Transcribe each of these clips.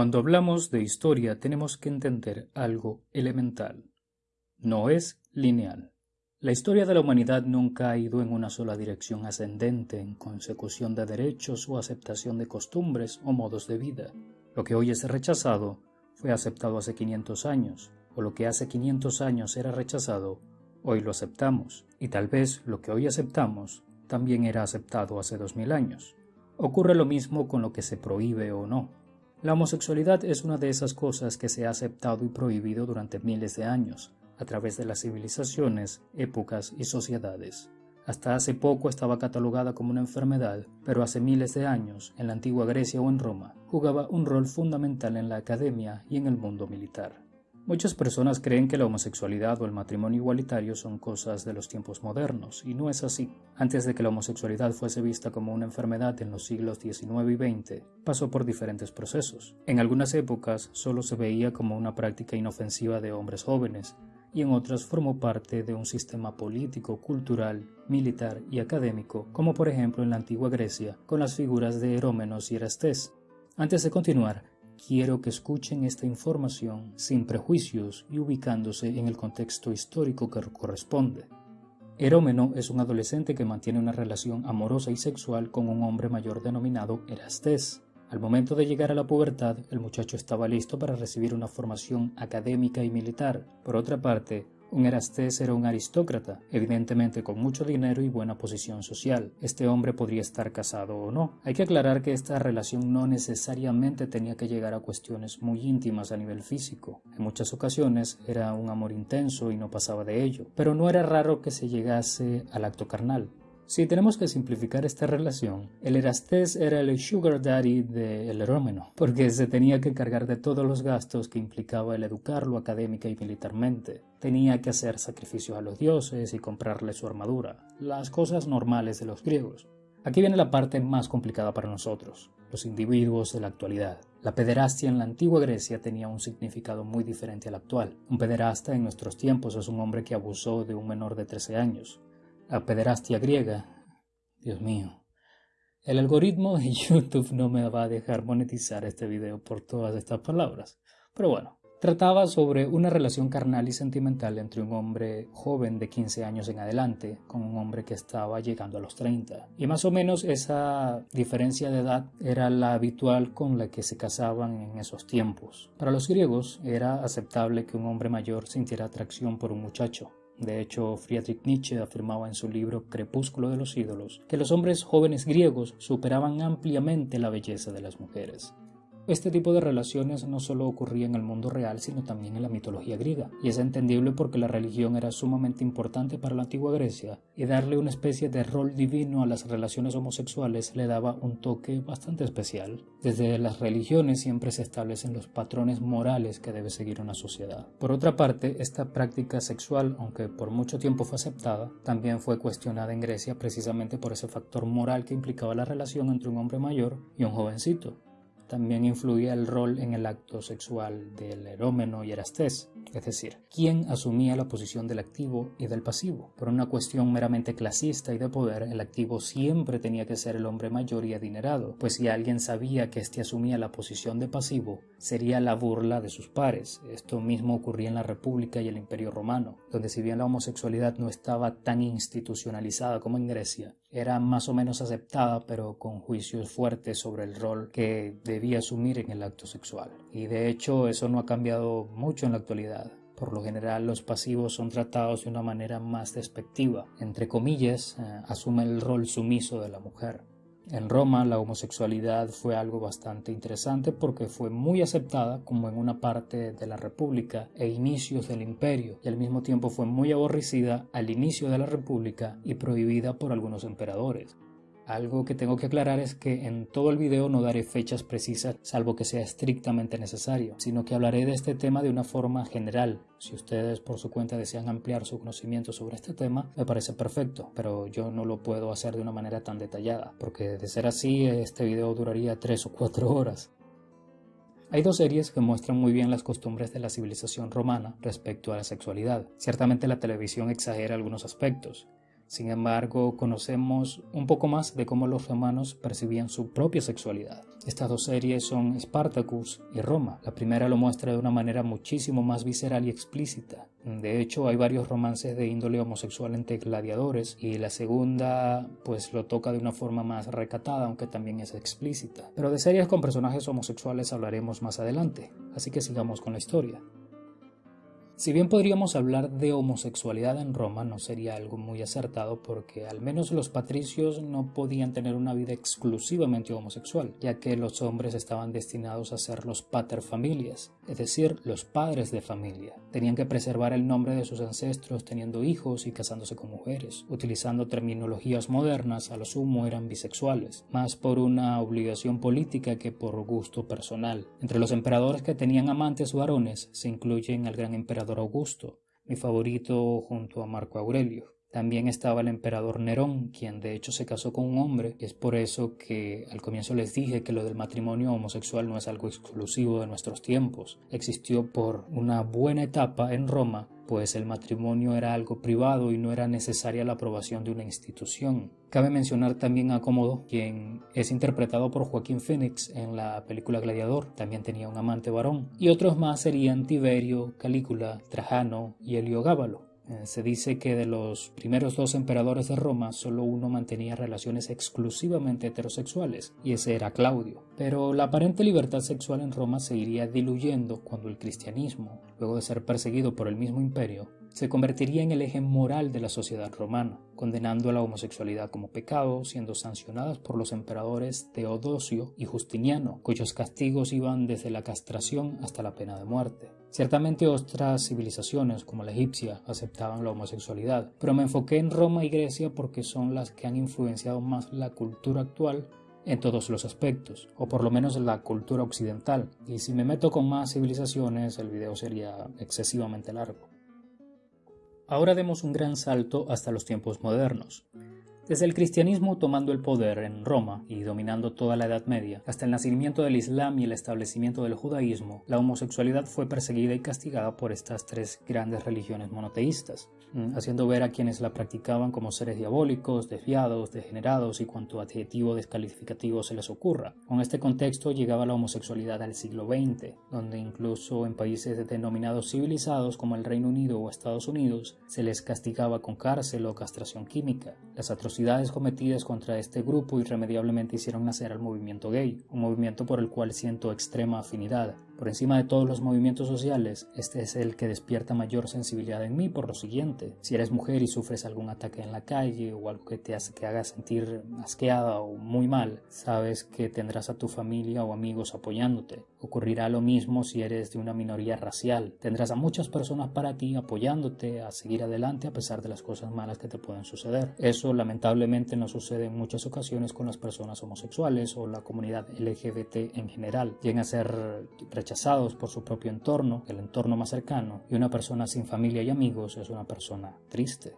Cuando hablamos de historia tenemos que entender algo elemental. No es lineal. La historia de la humanidad nunca ha ido en una sola dirección ascendente en consecución de derechos o aceptación de costumbres o modos de vida. Lo que hoy es rechazado fue aceptado hace 500 años, o lo que hace 500 años era rechazado, hoy lo aceptamos, y tal vez lo que hoy aceptamos también era aceptado hace 2000 años. Ocurre lo mismo con lo que se prohíbe o no. La homosexualidad es una de esas cosas que se ha aceptado y prohibido durante miles de años, a través de las civilizaciones, épocas y sociedades. Hasta hace poco estaba catalogada como una enfermedad, pero hace miles de años, en la antigua Grecia o en Roma, jugaba un rol fundamental en la academia y en el mundo militar. Muchas personas creen que la homosexualidad o el matrimonio igualitario son cosas de los tiempos modernos, y no es así. Antes de que la homosexualidad fuese vista como una enfermedad en los siglos XIX y XX, pasó por diferentes procesos. En algunas épocas solo se veía como una práctica inofensiva de hombres jóvenes, y en otras formó parte de un sistema político, cultural, militar y académico, como por ejemplo en la antigua Grecia, con las figuras de Herómenos y Erastés. Antes de continuar, Quiero que escuchen esta información sin prejuicios y ubicándose en el contexto histórico que corresponde. Herómeno es un adolescente que mantiene una relación amorosa y sexual con un hombre mayor denominado Erastés. Al momento de llegar a la pubertad, el muchacho estaba listo para recibir una formación académica y militar. Por otra parte, un Erastés era un aristócrata, evidentemente con mucho dinero y buena posición social. Este hombre podría estar casado o no. Hay que aclarar que esta relación no necesariamente tenía que llegar a cuestiones muy íntimas a nivel físico. En muchas ocasiones era un amor intenso y no pasaba de ello, pero no era raro que se llegase al acto carnal. Si tenemos que simplificar esta relación, el Erastés era el sugar daddy del Herómeno, porque se tenía que cargar de todos los gastos que implicaba el educarlo académica y militarmente. Tenía que hacer sacrificios a los dioses y comprarle su armadura, las cosas normales de los griegos. Aquí viene la parte más complicada para nosotros, los individuos de la actualidad. La pederastia en la antigua Grecia tenía un significado muy diferente al actual. Un pederasta en nuestros tiempos es un hombre que abusó de un menor de 13 años la pederastia griega. Dios mío. El algoritmo de YouTube no me va a dejar monetizar este video por todas estas palabras. Pero bueno, trataba sobre una relación carnal y sentimental entre un hombre joven de 15 años en adelante con un hombre que estaba llegando a los 30. Y más o menos esa diferencia de edad era la habitual con la que se casaban en esos tiempos. Para los griegos era aceptable que un hombre mayor sintiera atracción por un muchacho, de hecho, Friedrich Nietzsche afirmaba en su libro Crepúsculo de los ídolos que los hombres jóvenes griegos superaban ampliamente la belleza de las mujeres. Este tipo de relaciones no solo ocurría en el mundo real, sino también en la mitología griega, y es entendible porque la religión era sumamente importante para la antigua Grecia, y darle una especie de rol divino a las relaciones homosexuales le daba un toque bastante especial. Desde las religiones siempre se establecen los patrones morales que debe seguir una sociedad. Por otra parte, esta práctica sexual, aunque por mucho tiempo fue aceptada, también fue cuestionada en Grecia precisamente por ese factor moral que implicaba la relación entre un hombre mayor y un jovencito. También influía el rol en el acto sexual del erómeno y erastés, es decir, quién asumía la posición del activo y del pasivo. Por una cuestión meramente clasista y de poder, el activo siempre tenía que ser el hombre mayor y adinerado, pues si alguien sabía que éste asumía la posición de pasivo, sería la burla de sus pares. Esto mismo ocurría en la República y el Imperio Romano, donde si bien la homosexualidad no estaba tan institucionalizada como en Grecia, era más o menos aceptada, pero con juicios fuertes sobre el rol que debía asumir en el acto sexual. Y de hecho eso no ha cambiado mucho en la actualidad. Por lo general los pasivos son tratados de una manera más despectiva. Entre comillas, eh, asume el rol sumiso de la mujer. En Roma la homosexualidad fue algo bastante interesante porque fue muy aceptada como en una parte de la República e inicios del imperio y al mismo tiempo fue muy aborrecida al inicio de la República y prohibida por algunos emperadores. Algo que tengo que aclarar es que en todo el video no daré fechas precisas salvo que sea estrictamente necesario, sino que hablaré de este tema de una forma general. Si ustedes por su cuenta desean ampliar su conocimiento sobre este tema, me parece perfecto, pero yo no lo puedo hacer de una manera tan detallada, porque de ser así este video duraría 3 o 4 horas. Hay dos series que muestran muy bien las costumbres de la civilización romana respecto a la sexualidad. Ciertamente la televisión exagera algunos aspectos, Sin embargo, conocemos un poco más de cómo los romanos percibían su propia sexualidad. Estas dos series son Spartacus y Roma. La primera lo muestra de una manera muchísimo más visceral y explícita. De hecho, hay varios romances de índole homosexual entre gladiadores y la segunda pues lo toca de una forma más recatada, aunque también es explícita. Pero de series con personajes homosexuales hablaremos más adelante, así que sigamos con la historia. Si bien podríamos hablar de homosexualidad en Roma, no sería algo muy acertado porque al menos los patricios no podían tener una vida exclusivamente homosexual, ya que los hombres estaban destinados a ser los paterfamilias, es decir, los padres de familia. Tenían que preservar el nombre de sus ancestros teniendo hijos y casándose con mujeres. Utilizando terminologías modernas, a lo sumo eran bisexuales, más por una obligación política que por gusto personal. Entre los emperadores que tenían amantes varones se incluyen el gran emperador Augusto, mi favorito junto a Marco Aurelio. También estaba el emperador Nerón, quien de hecho se casó con un hombre, y es por eso que al comienzo les dije que lo del matrimonio homosexual no es algo exclusivo de nuestros tiempos. Existió por una buena etapa en Roma, pues el matrimonio era algo privado y no era necesaria la aprobación de una institución. Cabe mencionar también a Cómodo, quien es interpretado por Joaquín Phoenix en la película Gladiador, también tenía un amante varón, y otros más serían Tiberio, Calígula, Trajano y Heliogábalo. Eh, se dice que de los primeros dos emperadores de Roma, solo uno mantenía relaciones exclusivamente heterosexuales, y ese era Claudio. Pero la aparente libertad sexual en Roma se iría diluyendo cuando el cristianismo, luego de ser perseguido por el mismo imperio, se convertiría en el eje moral de la sociedad romana, condenando a la homosexualidad como pecado, siendo sancionadas por los emperadores Teodosio y Justiniano, cuyos castigos iban desde la castración hasta la pena de muerte. Ciertamente otras civilizaciones, como la egipcia, aceptaban la homosexualidad, pero me enfoqué en Roma y Grecia porque son las que han influenciado más la cultura actual en todos los aspectos, o por lo menos la cultura occidental, y si me meto con más civilizaciones el video sería excesivamente largo. Ahora demos un gran salto hasta los tiempos modernos. Desde el cristianismo tomando el poder en Roma y dominando toda la Edad Media, hasta el nacimiento del Islam y el establecimiento del judaísmo, la homosexualidad fue perseguida y castigada por estas tres grandes religiones monoteístas, mm, haciendo ver a quienes la practicaban como seres diabólicos, desviados, degenerados y cuanto adjetivo descalificativo se les ocurra. Con este contexto llegaba la homosexualidad al siglo XX, donde incluso en países denominados civilizados como el Reino Unido o Estados Unidos se les castigaba con cárcel o castración química. Las atrocidades atrocidades cometidas contra este grupo irremediablemente hicieron nacer al movimiento gay, un movimiento por el cual siento extrema afinidad, por encima de todos los movimientos sociales, este es el que despierta mayor sensibilidad en mí por lo siguiente. Si eres mujer y sufres algún ataque en la calle o algo que te hace que haga sentir asqueada o muy mal, sabes que tendrás a tu familia o amigos apoyándote. Ocurrirá lo mismo si eres de una minoría racial. Tendrás a muchas personas para ti apoyándote a seguir adelante a pesar de las cosas malas que te pueden suceder. Eso lamentablemente no sucede en muchas ocasiones con las personas homosexuales o la comunidad LGBT en general. Llegan a ser rechazados rechazados por su propio entorno, el entorno más cercano, y una persona sin familia y amigos es una persona triste.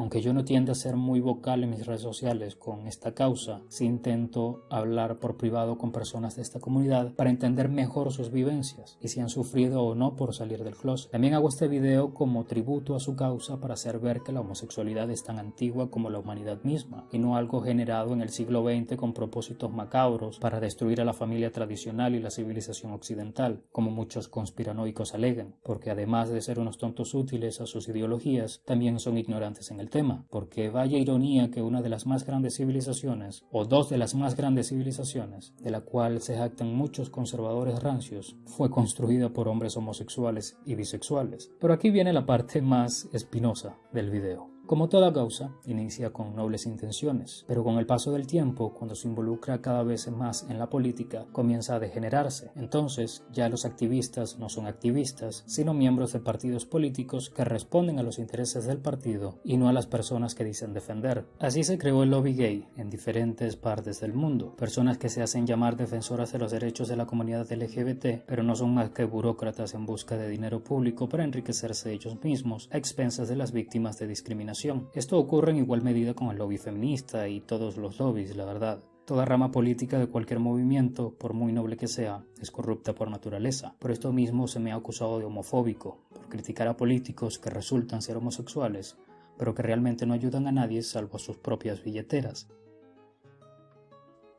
Aunque yo no tiendo a ser muy vocal en mis redes sociales con esta causa, sí intento hablar por privado con personas de esta comunidad para entender mejor sus vivencias y si han sufrido o no por salir del closet. También hago este video como tributo a su causa para hacer ver que la homosexualidad es tan antigua como la humanidad misma y no algo generado en el siglo XX con propósitos macabros para destruir a la familia tradicional y la civilización occidental, como muchos conspiranoicos alegan, porque además de ser unos tontos útiles a sus ideologías, también son ignorantes en el tema, porque vaya ironía que una de las más grandes civilizaciones, o dos de las más grandes civilizaciones, de la cual se jactan muchos conservadores rancios, fue construida por hombres homosexuales y bisexuales. Pero aquí viene la parte más espinosa del video. Como toda causa, inicia con nobles intenciones, pero con el paso del tiempo, cuando se involucra cada vez más en la política, comienza a degenerarse. Entonces, ya los activistas no son activistas, sino miembros de partidos políticos que responden a los intereses del partido y no a las personas que dicen defender. Así se creó el lobby gay en diferentes partes del mundo, personas que se hacen llamar defensoras de los derechos de la comunidad LGBT, pero no son más que burócratas en busca de dinero público para enriquecerse ellos mismos a expensas de las víctimas de discriminación esto ocurre en igual medida con el lobby feminista y todos los lobbies, la verdad. Toda rama política de cualquier movimiento, por muy noble que sea, es corrupta por naturaleza. Por esto mismo se me ha acusado de homofóbico, por criticar a políticos que resultan ser homosexuales, pero que realmente no ayudan a nadie salvo a sus propias billeteras.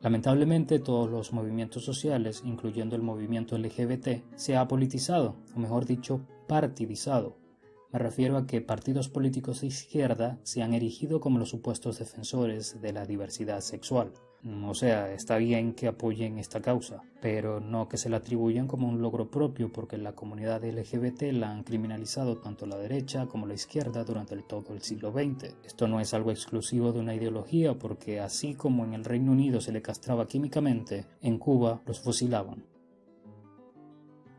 Lamentablemente todos los movimientos sociales, incluyendo el movimiento LGBT, se ha politizado, o mejor dicho, partidizado. Me refiero a que partidos políticos de izquierda se han erigido como los supuestos defensores de la diversidad sexual. Mm, o sea, está bien que apoyen esta causa, pero no que se la atribuyan como un logro propio porque la comunidad LGBT la han criminalizado tanto la derecha como la izquierda durante todo el siglo XX. Esto no es algo exclusivo de una ideología porque así como en el Reino Unido se le castraba químicamente, en Cuba los fusilaban.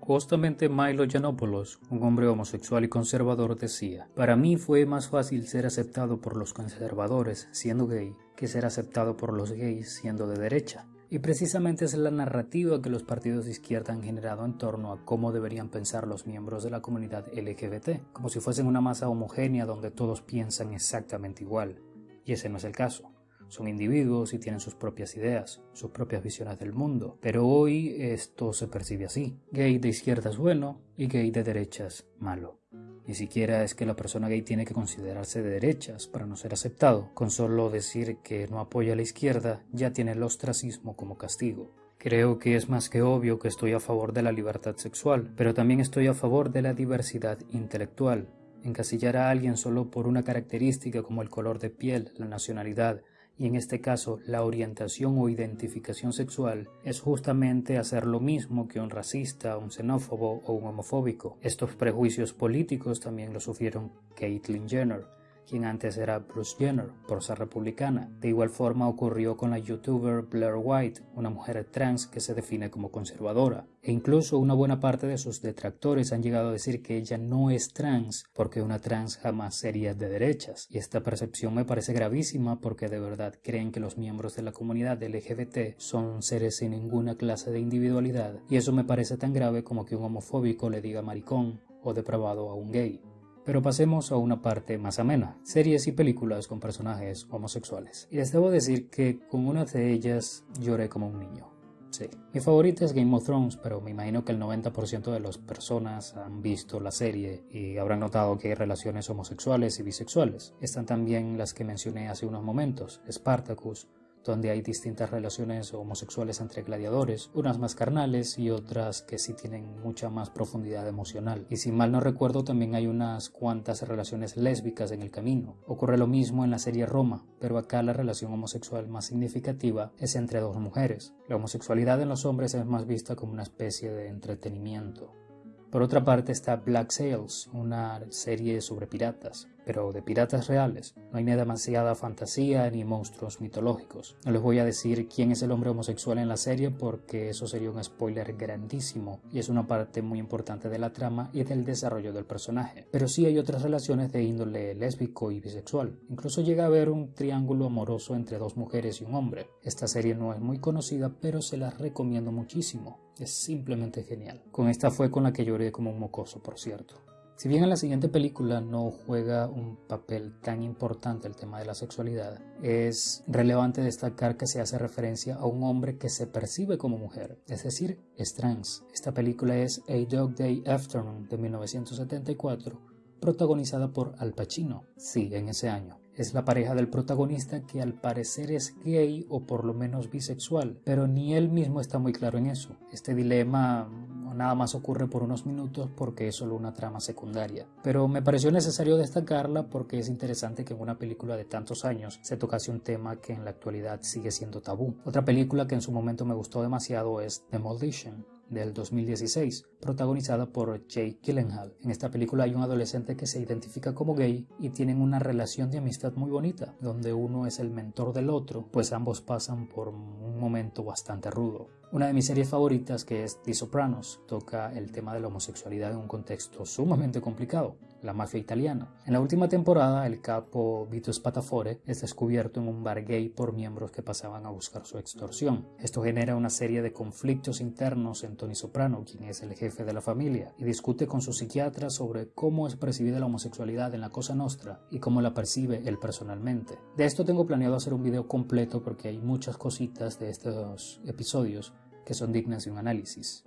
Justamente Milo Yiannopoulos, un hombre homosexual y conservador, decía, Para mí fue más fácil ser aceptado por los conservadores siendo gay que ser aceptado por los gays siendo de derecha. Y precisamente es la narrativa que los partidos de izquierda han generado en torno a cómo deberían pensar los miembros de la comunidad LGBT, como si fuesen una masa homogénea donde todos piensan exactamente igual. Y ese no es el caso. Son individuos y tienen sus propias ideas, sus propias visiones del mundo. Pero hoy esto se percibe así. Gay de izquierda es bueno y gay de derecha es malo. Ni siquiera es que la persona gay tiene que considerarse de derechas para no ser aceptado. Con solo decir que no apoya a la izquierda ya tiene el ostracismo como castigo. Creo que es más que obvio que estoy a favor de la libertad sexual, pero también estoy a favor de la diversidad intelectual. Encasillar a alguien solo por una característica como el color de piel, la nacionalidad, y en este caso la orientación o identificación sexual es justamente hacer lo mismo que un racista, un xenófobo o un homofóbico. Estos prejuicios políticos también lo sufrieron Caitlyn Jenner, quien antes era Bruce Jenner, por republicana. De igual forma ocurrió con la youtuber Blair White, una mujer trans que se define como conservadora. E incluso una buena parte de sus detractores han llegado a decir que ella no es trans porque una trans jamás sería de derechas. Y esta percepción me parece gravísima porque de verdad creen que los miembros de la comunidad LGBT son seres sin ninguna clase de individualidad. Y eso me parece tan grave como que un homofóbico le diga maricón o depravado a un gay. Pero pasemos a una parte más amena, series y películas con personajes homosexuales. Y les debo decir que con una de ellas lloré como un niño. Sí. Mi favorita es Game of Thrones, pero me imagino que el 90% de las personas han visto la serie y habrán notado que hay relaciones homosexuales y bisexuales. Están también las que mencioné hace unos momentos, Spartacus, donde hay distintas relaciones homosexuales entre gladiadores, unas más carnales y otras que sí tienen mucha más profundidad emocional. Y si mal no recuerdo también hay unas cuantas relaciones lésbicas en el camino. Ocurre lo mismo en la serie Roma, pero acá la relación homosexual más significativa es entre dos mujeres. La homosexualidad en los hombres es más vista como una especie de entretenimiento. Por otra parte está Black Sails, una serie sobre piratas, pero de piratas reales. No hay ni demasiada fantasía ni monstruos mitológicos. No les voy a decir quién es el hombre homosexual en la serie porque eso sería un spoiler grandísimo y es una parte muy importante de la trama y del desarrollo del personaje. Pero sí hay otras relaciones de índole lésbico y bisexual. Incluso llega a haber un triángulo amoroso entre dos mujeres y un hombre. Esta serie no es muy conocida pero se la recomiendo muchísimo. Es simplemente genial. Con esta fue con la que lloré como un mocoso, por cierto. Si bien en la siguiente película no juega un papel tan importante el tema de la sexualidad, es relevante destacar que se hace referencia a un hombre que se percibe como mujer, es decir, es trans. Esta película es A Dog Day Afternoon de 1974, protagonizada por Al Pacino, sí, en ese año es la pareja del protagonista que al parecer es gay o por lo menos bisexual, pero ni él mismo está muy claro en eso. Este dilema nada más ocurre por unos minutos porque es solo una trama secundaria. Pero me pareció necesario destacarla porque es interesante que en una película de tantos años se tocase un tema que en la actualidad sigue siendo tabú. Otra película que en su momento me gustó demasiado es Demolition, del 2016, protagonizada por Jake Gyllenhaal. En esta película hay un adolescente que se identifica como gay y tienen una relación de amistad muy bonita, donde uno es el mentor del otro, pues ambos pasan por un momento bastante rudo. Una de mis series favoritas, que es The Sopranos, toca el tema de la homosexualidad en un contexto sumamente complicado, la mafia italiana. En la última temporada, el capo Vito Spatafore es descubierto en un bar gay por miembros que pasaban a buscar su extorsión. Esto genera una serie de conflictos internos en Tony Soprano, quien es el jefe de la familia, y discute con su psiquiatra sobre cómo es percibida la homosexualidad en la Cosa Nostra y cómo la percibe él personalmente. De esto tengo planeado hacer un video completo porque hay muchas cositas de estos episodios que son dignas de un análisis.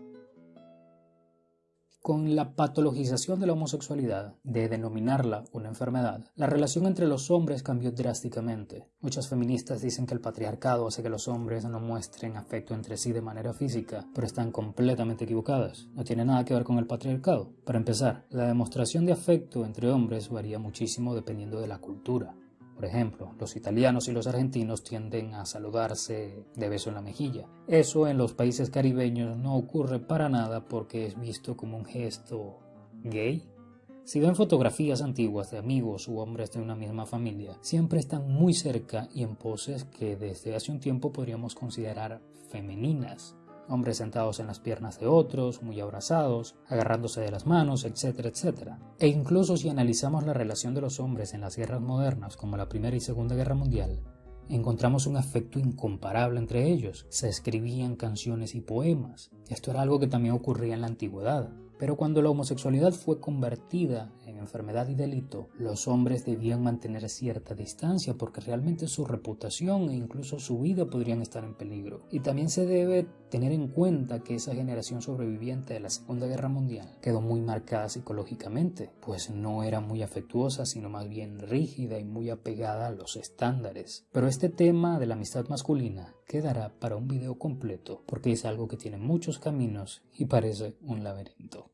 Con la patologización de la homosexualidad, de denominarla una enfermedad, la relación entre los hombres cambió drásticamente. Muchas feministas dicen que el patriarcado hace que los hombres no muestren afecto entre sí de manera física, pero están completamente equivocadas. No tiene nada que ver con el patriarcado. Para empezar, la demostración de afecto entre hombres varía muchísimo dependiendo de la cultura. Por ejemplo, los italianos y los argentinos tienden a saludarse de beso en la mejilla. Eso en los países caribeños no ocurre para nada porque es visto como un gesto gay. Si ven fotografías antiguas de amigos u hombres de una misma familia, siempre están muy cerca y en poses que desde hace un tiempo podríamos considerar femeninas hombres sentados en las piernas de otros, muy abrazados, agarrándose de las manos, etcétera, etcétera. E incluso si analizamos la relación de los hombres en las guerras modernas como la Primera y Segunda Guerra Mundial, encontramos un afecto incomparable entre ellos. Se escribían canciones y poemas. Esto era algo que también ocurría en la antigüedad. Pero cuando la homosexualidad fue convertida en enfermedad y delito, los hombres debían mantener cierta distancia porque realmente su reputación e incluso su vida podrían estar en peligro. Y también se debe tener en cuenta que esa generación sobreviviente de la Segunda Guerra Mundial quedó muy marcada psicológicamente, pues no era muy afectuosa, sino más bien rígida y muy apegada a los estándares. Pero este tema de la amistad masculina quedará para un video completo porque es algo que tiene muchos caminos y parece un laberinto.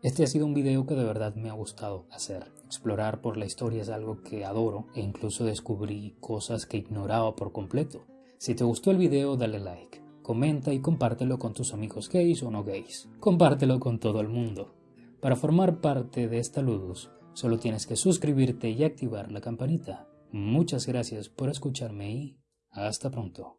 Este ha sido un video que de verdad me ha gustado hacer. Explorar por la historia es algo que adoro e incluso descubrí cosas que ignoraba por completo. Si te gustó el video dale like, comenta y compártelo con tus amigos gays o no gays. Compártelo con todo el mundo. Para formar parte de esta Ludus, solo tienes que suscribirte y activar la campanita. Muchas gracias por escucharme y hasta pronto.